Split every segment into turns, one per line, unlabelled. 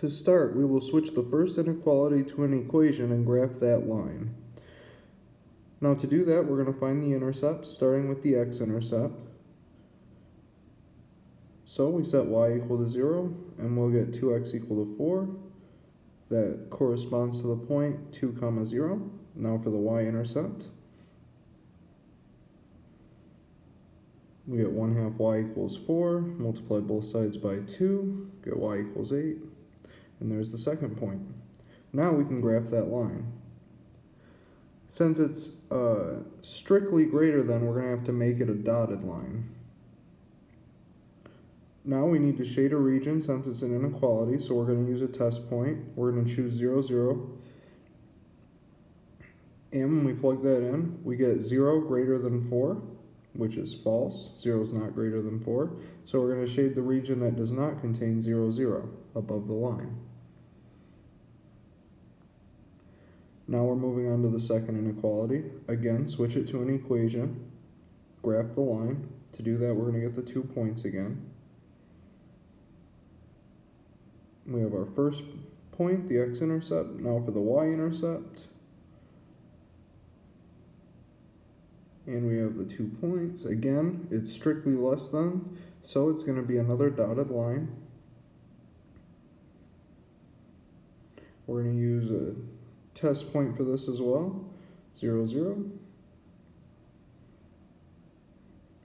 To start, we will switch the first inequality to an equation and graph that line. Now to do that, we're going to find the intercept, starting with the x-intercept. So we set y equal to 0, and we'll get 2x equal to 4. That corresponds to the point 2 comma 0. Now for the y-intercept. We get 1 half y equals 4, multiply both sides by 2, get y equals 8, and there's the second point. Now we can graph that line. Since it's uh, strictly greater than, we're going to have to make it a dotted line. Now we need to shade a region since it's an inequality, so we're going to use a test point. We're going to choose 0, 0. And when we plug that in, we get 0 greater than 4, which is false. 0 is not greater than 4. So we're going to shade the region that does not contain 0, 0 above the line. Now we're moving on to the second inequality. Again, switch it to an equation, graph the line. To do that, we're going to get the two points again. We have our first point, the x-intercept. Now for the y-intercept. And we have the two points. Again, it's strictly less than, so it's going to be another dotted line. We're going to use a test point for this as well, 0, 0.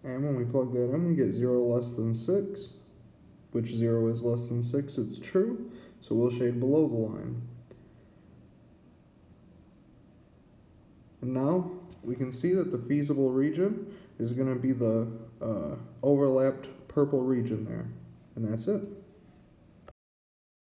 And when we plug that in, we get 0 less than 6, which 0 is less than 6, it's true, so we'll shade below the line. And now we can see that the feasible region is going to be the uh, overlapped purple region there. And that's it.